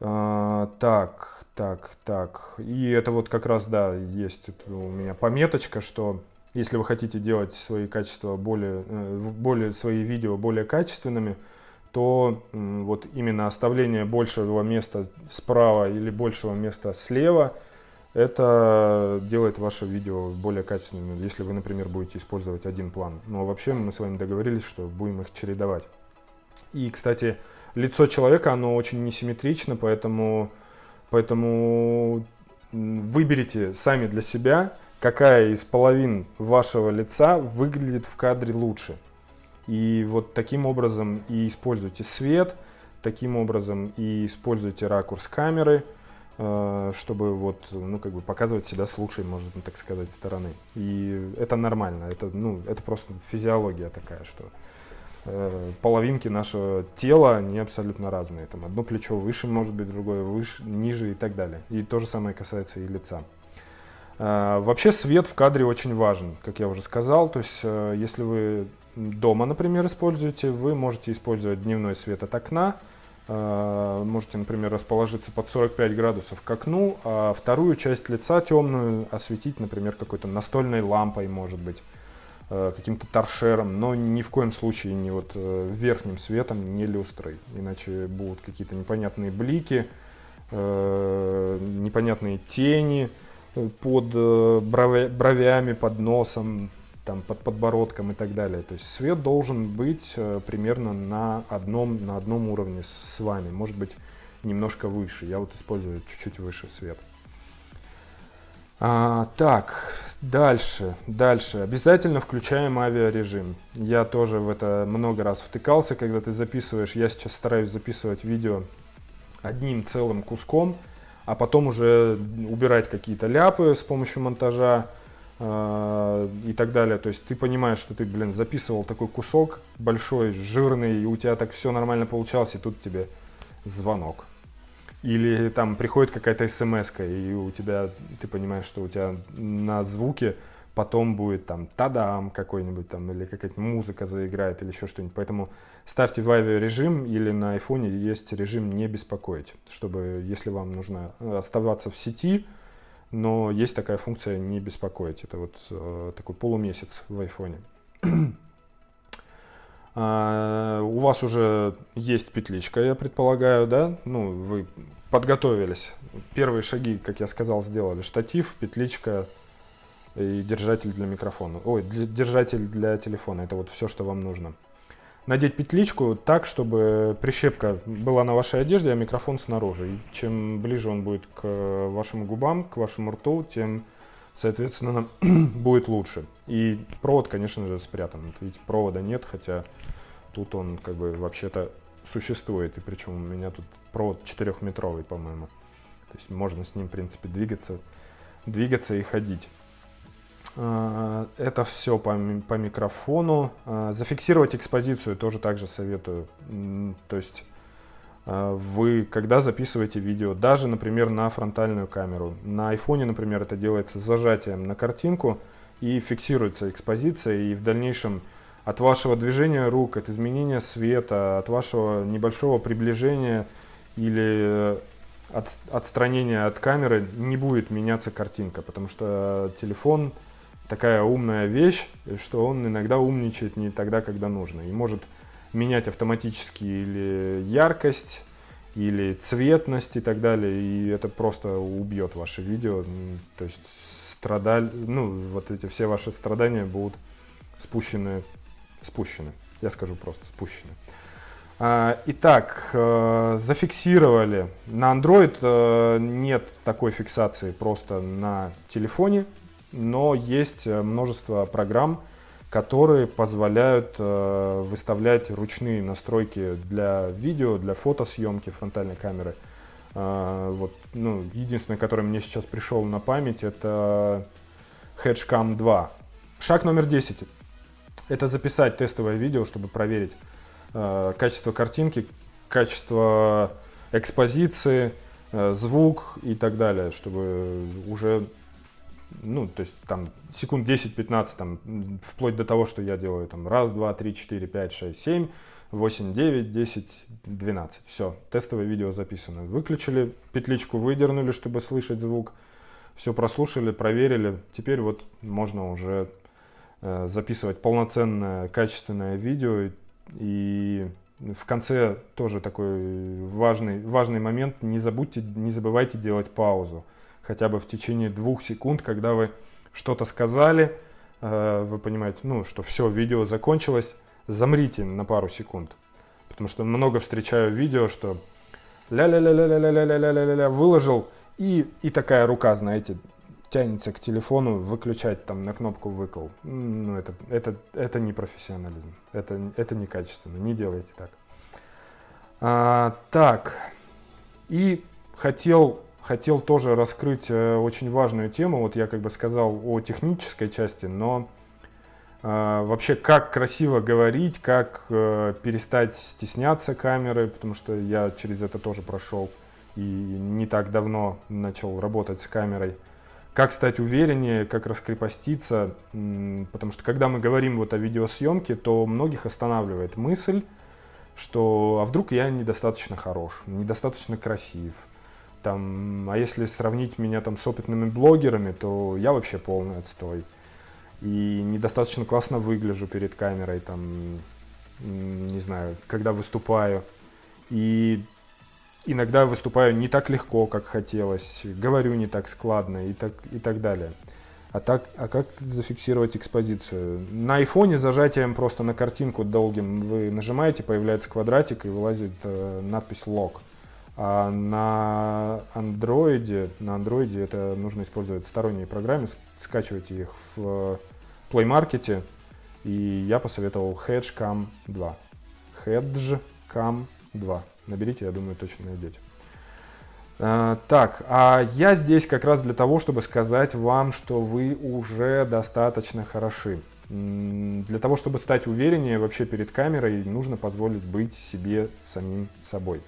А, так, так, так. И это вот как раз, да, есть у меня пометочка, что если вы хотите делать свои качества более, э, более свои видео более качественными, то вот именно оставление большего места справа или большего места слева, это делает ваше видео более качественным, если вы, например, будете использовать один план. Но вообще мы с вами договорились, что будем их чередовать. И, кстати, лицо человека, оно очень несимметрично, поэтому, поэтому выберите сами для себя, какая из половин вашего лица выглядит в кадре лучше. И вот таким образом и используйте свет, таким образом и используйте ракурс камеры, э, чтобы вот, ну, как бы показывать себя с лучшей, можно так сказать, стороны. И это нормально, это, ну, это просто физиология такая, что половинки нашего тела, они абсолютно разные. Там одно плечо выше может быть, другое выше, ниже и так далее. И то же самое касается и лица. Э, вообще свет в кадре очень важен, как я уже сказал. То есть э, если вы дома, например, используете, вы можете использовать дневной свет от окна. Можете, например, расположиться под 45 градусов к окну, а вторую часть лица темную осветить, например, какой-то настольной лампой, может быть. Э, каким-то торшером, но ни в коем случае не вот э, верхним светом, не люстрой, иначе будут какие-то непонятные блики, э, непонятные тени под бровями, под носом, там, под подбородком и так далее. То есть свет должен быть примерно на одном, на одном уровне с вами, может быть немножко выше. Я вот использую чуть-чуть выше свет. А, так, дальше, дальше. Обязательно включаем авиарежим. Я тоже в это много раз втыкался, когда ты записываешь. Я сейчас стараюсь записывать видео одним целым куском, а потом уже убирать какие-то ляпы с помощью монтажа э, и так далее. То есть ты понимаешь, что ты, блин, записывал такой кусок большой, жирный, и у тебя так все нормально получалось, и тут тебе звонок. Или там приходит какая-то смс и у тебя, ты понимаешь, что у тебя на звуке потом будет там тадам какой-нибудь там, или какая-то музыка заиграет, или еще что-нибудь. Поэтому ставьте в авиарежим или на айфоне есть режим не беспокоить, чтобы, если вам нужно оставаться в сети, но есть такая функция не беспокоить. Это вот э, такой полумесяц в айфоне. У вас уже есть петличка, я предполагаю, да? Ну, вы подготовились. Первые шаги, как я сказал, сделали. Штатив, петличка и держатель для микрофона. Ой, для, держатель для телефона. Это вот все, что вам нужно. Надеть петличку так, чтобы прищепка была на вашей одежде, а микрофон снаружи. И чем ближе он будет к вашим губам, к вашему рту, тем, соответственно, будет лучше. И провод, конечно же, спрятан. Вот видите, провода нет, хотя тут он как бы вообще-то существует. И причем у меня тут провод 4-метровый, по-моему. То есть можно с ним, в принципе, двигаться, двигаться и ходить. А, это все по, по микрофону. А, зафиксировать экспозицию тоже также советую. То есть а, вы, когда записываете видео, даже, например, на фронтальную камеру, на айфоне, например, это делается зажатием на картинку и фиксируется экспозиция, и в дальнейшем от вашего движения рук, от изменения света, от вашего небольшого приближения или от, отстранения от камеры не будет меняться картинка, потому что телефон такая умная вещь, что он иногда умничает не тогда, когда нужно. И может менять автоматически или яркость, или цветность и так далее, и это просто убьет ваше видео. То есть страдаль, ну, вот эти все ваши страдания будут спущены, спущены. Я скажу просто спущены. А, итак, э, зафиксировали. На Android э, нет такой фиксации просто на телефоне, но есть э, множество программ, которые позволяют выставлять ручные настройки для видео, для фотосъемки фронтальной камеры. Вот, ну, единственное, которое мне сейчас пришел на память, это Hedgecam 2. Шаг номер 10. Это записать тестовое видео, чтобы проверить, Э, качество картинки, качество экспозиции, э, звук и так далее, чтобы уже, ну, то есть там секунд 10-15, там, вплоть до того, что я делаю там раз, два, три, четыре, пять, шесть, семь, восемь, девять, десять, двенадцать. Все, тестовое видео записано. Выключили, петличку выдернули, чтобы слышать звук, все прослушали, проверили. Теперь вот можно уже записывать полноценное, качественное видео, и в конце тоже такой важный, важный момент. Не забудьте, не забывайте делать паузу. Хотя бы в течение двух секунд, когда вы что-то сказали, э, вы понимаете, ну, что все, видео закончилось, замрите на пару секунд. Потому что много встречаю видео, что ля-ля-ля-ля-ля-ля-ля-ля-ля-ля выложил, и, и такая рука, знаете, тянется к телефону, выключать там на кнопку выкол. Ну, это, это, это не профессионализм, это, это не качественно, не делайте так. А, так, и хотел, хотел тоже раскрыть э, очень важную тему, вот я как бы сказал о технической части, но э, вообще как красиво говорить, как э, перестать стесняться камеры, потому что я через это тоже прошел и не так давно начал работать с камерой. Как стать увереннее, как раскрепоститься, потому что когда мы говорим вот о видеосъемке, то многих останавливает мысль, что а вдруг я недостаточно хорош, недостаточно красив, там, а если сравнить меня там с опытными блогерами, то я вообще полный отстой. И недостаточно классно выгляжу перед камерой, там, не знаю, когда выступаю. И иногда выступаю не так легко, как хотелось, говорю не так складно и так, и так далее. А, так, а как зафиксировать экспозицию? На айфоне зажатием просто на картинку долгим вы нажимаете, появляется квадратик и вылазит э, надпись лог. А на андроиде, на андроиде это нужно использовать сторонние программы, скачивайте их в Play Market, и я посоветовал Hedgecam 2. Hedgecam 2. Наберите, я думаю, точно найдете. А, так, а я здесь как раз для того, чтобы сказать вам, что вы уже достаточно хороши. Для того, чтобы стать увереннее вообще перед камерой, нужно позволить быть себе самим собой.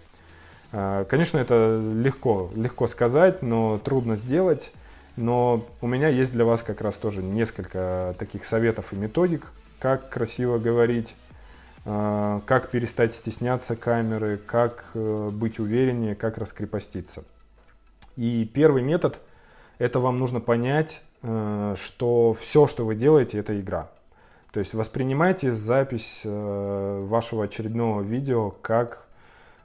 А, конечно, это легко, легко сказать, но трудно сделать. Но у меня есть для вас как раз тоже несколько таких советов и методик, как красиво говорить, как перестать стесняться камеры, как э, быть увереннее, как раскрепоститься. И первый метод – это вам нужно понять, э, что все, что вы делаете, это игра. То есть воспринимайте запись э, вашего очередного видео как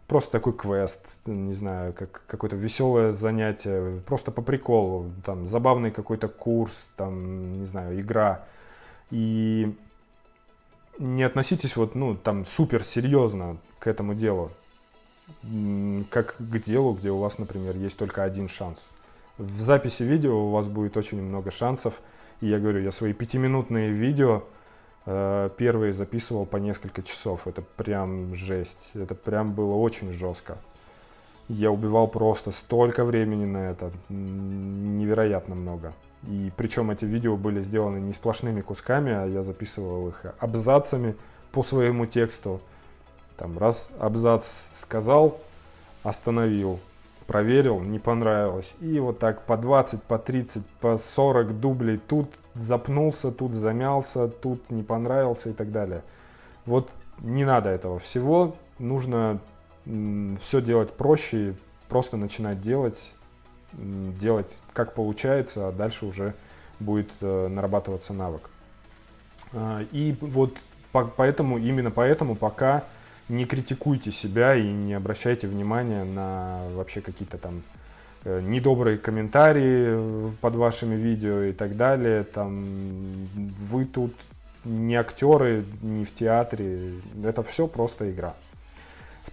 просто такой квест, не знаю, как какое-то веселое занятие, просто по приколу, там, забавный какой-то курс, там, не знаю, игра. И не относитесь вот, ну, там, супер серьезно к этому делу, как к делу, где у вас, например, есть только один шанс. В записи видео у вас будет очень много шансов, и я говорю, я свои пятиминутные видео э, первые записывал по несколько часов, это прям жесть, это прям было очень жестко. Я убивал просто столько времени на это, невероятно много. И причем эти видео были сделаны не сплошными кусками, а я записывал их абзацами по своему тексту. Там раз абзац сказал, остановил, проверил, не понравилось. И вот так по 20, по 30, по 40 дублей. Тут запнулся, тут замялся, тут не понравился и так далее. Вот не надо этого всего. Нужно все делать проще, просто начинать делать, делать как получается, а дальше уже будет э, нарабатываться навык. А, и вот поэтому, именно поэтому пока не критикуйте себя и не обращайте внимания на вообще какие-то там э, недобрые комментарии под вашими видео и так далее. Там, вы тут не актеры, не в театре. Это все просто игра.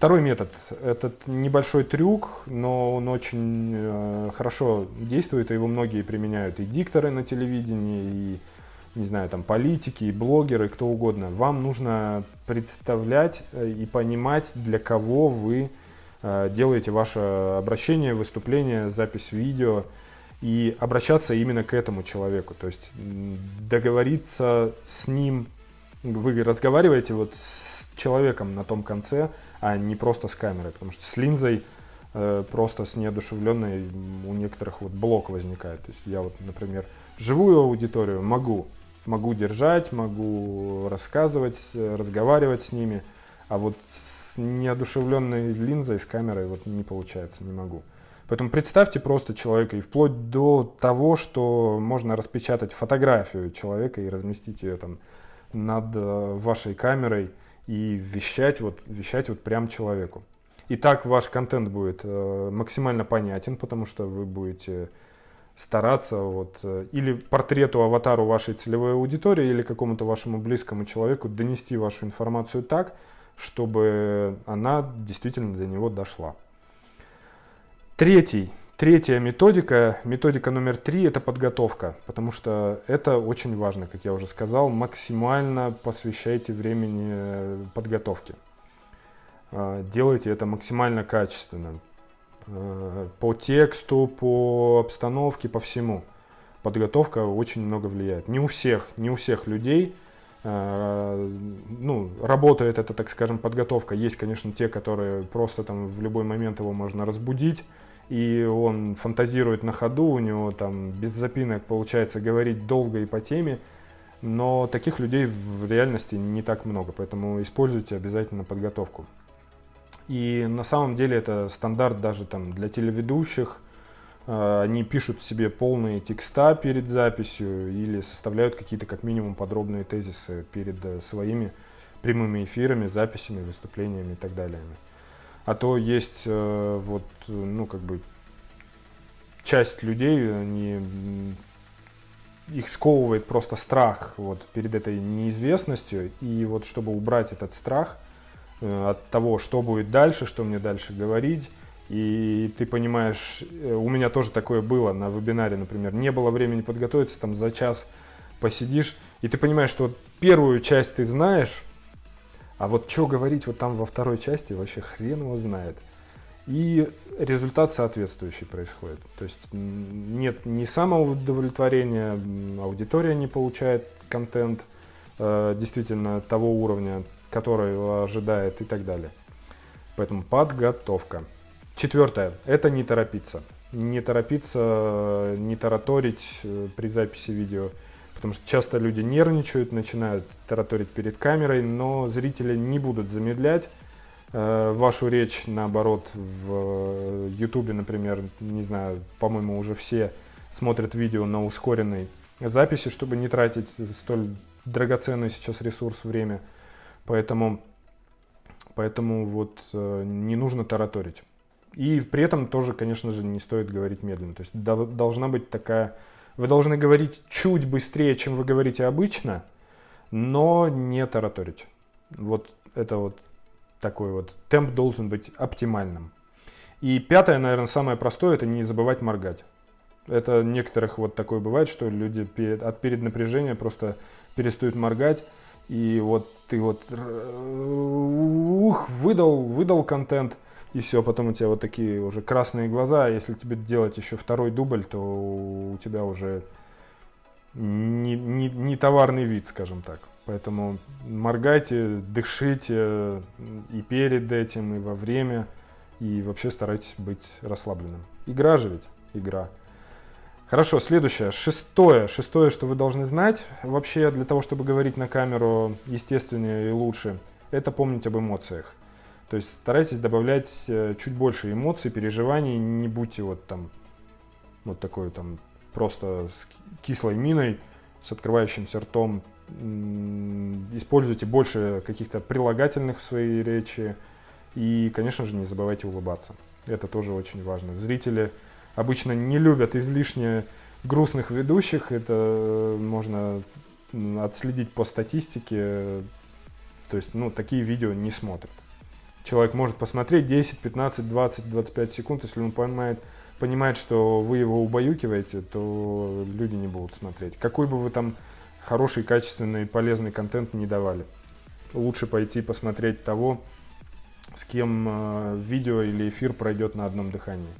Второй метод. Этот небольшой трюк, но он очень э, хорошо действует, и его многие применяют. И дикторы на телевидении, и не знаю, там политики, блогеры, кто угодно, вам нужно представлять э, и понимать, для кого вы э, делаете ваше обращение, выступление, запись видео, и обращаться именно к этому человеку, то есть договориться с ним, вы разговариваете вот с человеком на том конце, а не просто с камерой, потому что с линзой э, просто с неодушевленной у некоторых вот блок возникает, то есть я вот, например, живую аудиторию могу могу держать, могу рассказывать, разговаривать с ними, а вот с неодушевленной линзой, с камерой вот не получается, не могу. Поэтому представьте просто человека и вплоть до того, что можно распечатать фотографию человека и разместить ее там над э, вашей камерой и вещать вот, вещать вот прям человеку. И так ваш контент будет э, максимально понятен, потому что вы будете стараться вот, э, или портрету, аватару вашей целевой аудитории, или какому-то вашему близкому человеку донести вашу информацию так, чтобы она действительно до него дошла. Третий, третья методика, методика номер три – это подготовка, потому что это очень важно, как я уже сказал, максимально посвящайте времени э, подготовке. А, делайте это максимально качественно. Э, по тексту, по обстановке, по всему. Подготовка очень много влияет. Не у всех, не у всех людей э, ну, работает эта, так скажем, подготовка. Есть, конечно, те, которые просто там в любой момент его можно разбудить, и он фантазирует на ходу, у него там без запинок получается говорить долго и по теме, но таких людей в реальности не так много, поэтому используйте обязательно подготовку. И на самом деле это стандарт даже там для телеведущих. А, они пишут себе полные текста перед записью или составляют какие-то как минимум подробные тезисы перед э, своими прямыми эфирами, записями, выступлениями и так далее. А то есть э, вот, ну, как бы часть людей, они, их сковывает просто страх вот перед этой неизвестностью. И вот чтобы убрать этот страх – Э, от того, что будет дальше, что мне дальше говорить. И ты понимаешь, э, у меня тоже такое было на вебинаре, например, не было времени подготовиться, там за час посидишь, и ты понимаешь, что первую часть ты знаешь, а вот что говорить вот там во второй части, вообще хрен его знает. И результат соответствующий происходит. То есть нет ни самоудовлетворения, аудитория не получает контент э, действительно того уровня, который ожидает и так далее. Поэтому подготовка. Четвертое – это не торопиться. Не торопиться, не тараторить э, при записи видео, потому что часто люди нервничают, начинают тараторить перед камерой, но зрители не будут замедлять э, вашу речь, наоборот, в YouTube, например, не знаю, по-моему, уже все смотрят видео на ускоренной записи, чтобы не тратить столь драгоценный сейчас ресурс, время – Поэтому, поэтому вот э, не нужно тараторить. И при этом тоже, конечно же, не стоит говорить медленно. То есть должна быть такая... Вы должны говорить чуть быстрее, чем вы говорите обычно, но не тараторить. Вот это вот такой вот темп должен быть оптимальным. И пятое, наверное, самое простое, это не забывать моргать. Это некоторых вот такое бывает, что люди перед, от переднапряжения просто перестают моргать. И вот ты вот ух, выдал, выдал контент, и все, потом у тебя вот такие уже красные глаза. Если тебе делать еще второй дубль, то у тебя уже не, не, не товарный вид, скажем так. Поэтому моргайте, дышите и перед этим, и во время, И вообще старайтесь быть расслабленным. Игра же ведь, игра. Хорошо, следующее, шестое. Шестое, что вы должны знать вообще для того, чтобы говорить на камеру естественнее и лучше, это помнить об эмоциях. То есть старайтесь добавлять э, чуть больше эмоций, переживаний, не будьте вот там вот такой там просто с кислой миной, с открывающимся ртом. Используйте больше каких-то прилагательных в своей речи и, конечно же, не забывайте улыбаться. Это тоже очень важно. Зрители обычно не любят излишне грустных ведущих, это э, можно отследить по статистике, то есть, ну, такие видео не смотрят. Человек может посмотреть 10, 15, 20, 25 секунд, если он понимает, понимает, что вы его убаюкиваете, то люди не будут смотреть. Какой бы вы там хороший, качественный, полезный контент не давали. Лучше пойти посмотреть того, с кем э, видео или эфир пройдет на одном дыхании.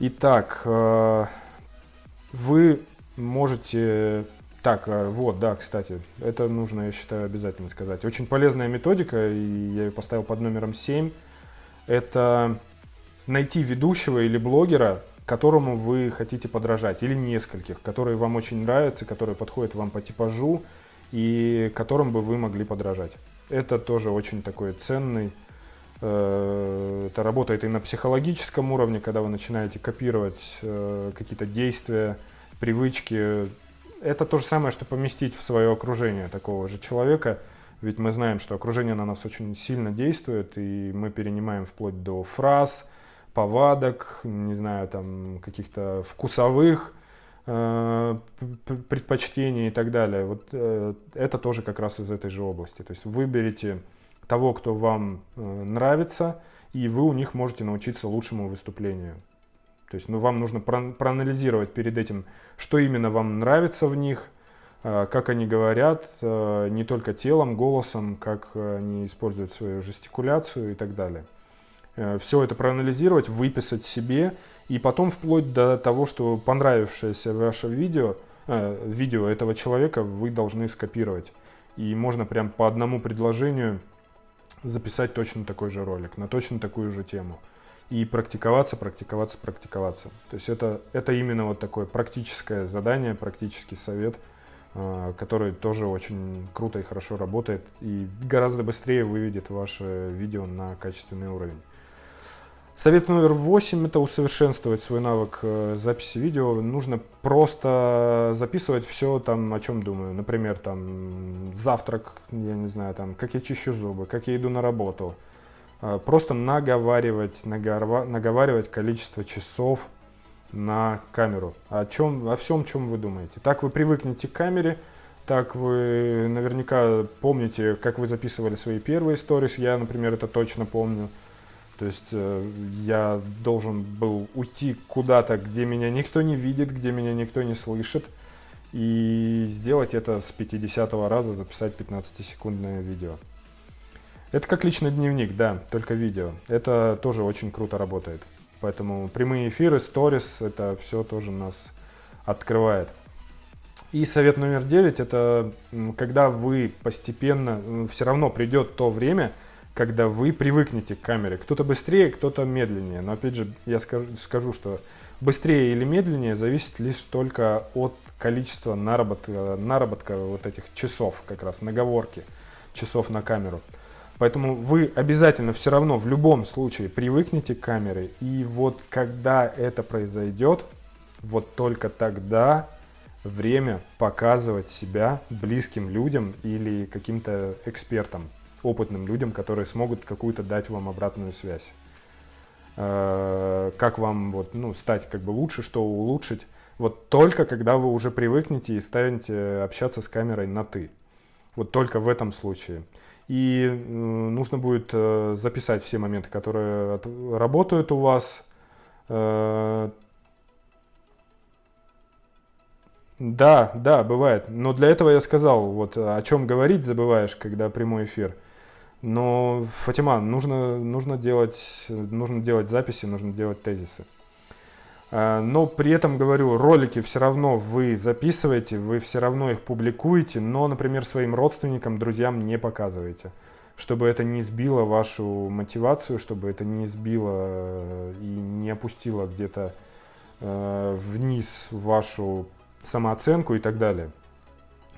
Итак, э, вы можете так, а, вот, да, кстати, это нужно, я считаю, обязательно сказать. Очень полезная методика, и я ее поставил под номером 7. Это найти ведущего или блогера, которому вы хотите подражать, или нескольких, которые вам очень нравятся, которые подходят вам по типажу, и которым бы вы могли подражать. Это тоже очень такой ценный, э, это работает и на психологическом уровне, когда вы начинаете копировать э, какие-то действия, привычки, это то же самое, что поместить в свое окружение такого же человека. Ведь мы знаем, что окружение на нас очень сильно действует, и мы перенимаем вплоть до фраз, повадок, не знаю, там каких-то вкусовых э, предпочтений и так далее. Вот э, это тоже как раз из этой же области. То есть выберите того, кто вам э, нравится, и вы у них можете научиться лучшему выступлению. То есть ну, вам нужно проанализировать перед этим, что именно вам нравится в них, э, как они говорят, э, не только телом, голосом, как они используют свою жестикуляцию и так далее. Э, Все это проанализировать, выписать себе, и потом вплоть до того, что понравившееся ваше видео, видео этого человека вы должны скопировать. И можно прям по одному предложению записать точно такой же ролик, на точно такую же тему и практиковаться, практиковаться, практиковаться. То есть это, это именно вот такое практическое задание, практический совет, э, который тоже очень круто и хорошо работает и гораздо быстрее выведет ваше видео на качественный уровень. Совет номер восемь – это усовершенствовать свой навык э, записи видео. Нужно просто записывать все, там, о чем думаю. Например, там, завтрак, я не знаю, там, как я чищу зубы, как я иду на работу – просто наговаривать, наговаривать количество часов на камеру. О, чем, о всем, чем вы думаете. Так вы привыкнете к камере, так вы наверняка помните, как вы записывали свои первые сторис. Я, например, это точно помню. То есть э, я должен был уйти куда-то, где меня никто не видит, где меня никто не слышит. И сделать это с 50 раза, записать 15-секундное видео. Это как личный дневник, да, только видео. Это тоже очень круто работает. Поэтому прямые эфиры, сторис, это все тоже нас открывает. И совет номер девять, это когда вы постепенно, все равно придет то время, когда вы привыкнете к камере. Кто-то быстрее, кто-то медленнее. Но опять же, я скажу, скажу, что быстрее или медленнее зависит лишь только от количества наработка, наработка вот этих часов, как раз наговорки часов на камеру. Поэтому вы обязательно все равно в любом случае привыкнете к камере. И вот когда это произойдет, вот только тогда время показывать себя близким людям или каким-то экспертам, опытным людям, которые смогут какую-то дать вам обратную связь. Э, как вам вот, ну, стать как бы лучше, что улучшить. Вот только когда вы уже привыкнете и станете общаться с камерой на «ты». Вот только в этом случае. И нужно будет э, записать все моменты, которые работают у вас. Э, да, да, бывает. Но для этого я сказал, вот о чем говорить забываешь, когда прямой эфир. Но, Фатима, нужно, нужно, делать, нужно делать записи, нужно делать тезисы. А, но при этом, говорю, ролики все равно вы записываете, вы все равно их публикуете, но, например, своим родственникам, друзьям не показываете. чтобы это не сбило вашу мотивацию, чтобы это не сбило э, и не опустило где-то э, вниз вашу самооценку и так далее.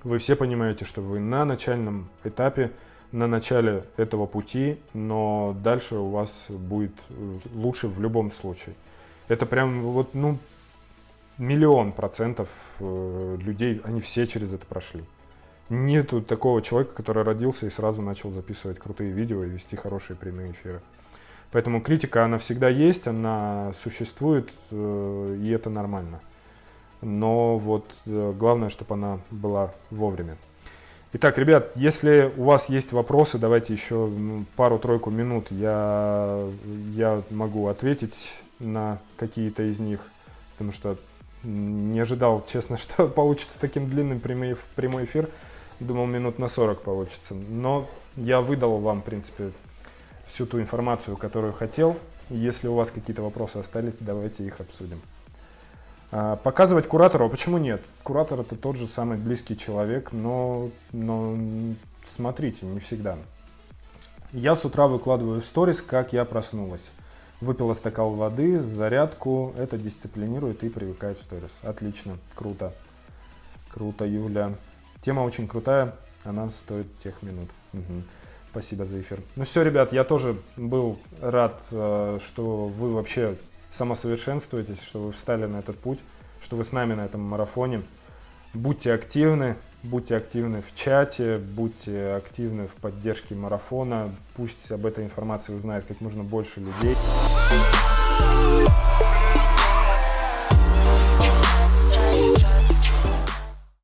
Вы все понимаете, что вы на начальном этапе, на начале этого пути, но дальше у вас будет э, лучше в любом случае. Это прям вот, ну, миллион процентов э, людей, они все через это прошли. Нету такого человека, который родился и сразу начал записывать крутые видео и вести хорошие прямые эфиры. Поэтому критика, она всегда есть, она существует, э, и это нормально. Но вот э, главное, чтобы она была вовремя. Итак, ребят, если у вас есть вопросы, давайте еще пару-тройку минут, я, я могу ответить на какие-то из них, потому что не ожидал, честно, что получится таким длинным прямой, прямой эфир. Думал, минут на 40 получится. Но я выдал вам, в принципе, всю ту информацию, которую хотел. Если у вас какие-то вопросы остались, давайте их обсудим. А, показывать куратору, а почему нет? Куратор это тот же самый близкий человек, но, но смотрите, не всегда. Я с утра выкладываю в сторис, как я проснулась. Выпила стакан воды, зарядку, это дисциплинирует и привыкает в сторис. Отлично, круто. Круто, Юля. Тема очень крутая, она стоит тех минут. Угу. Спасибо за эфир. Ну все, ребят, я тоже был рад, э, что вы вообще самосовершенствуетесь, что вы встали на этот путь, что вы с нами на этом марафоне. Будьте активны, будьте активны в чате, будьте активны в поддержке марафона. Пусть об этой информации узнает как можно больше людей.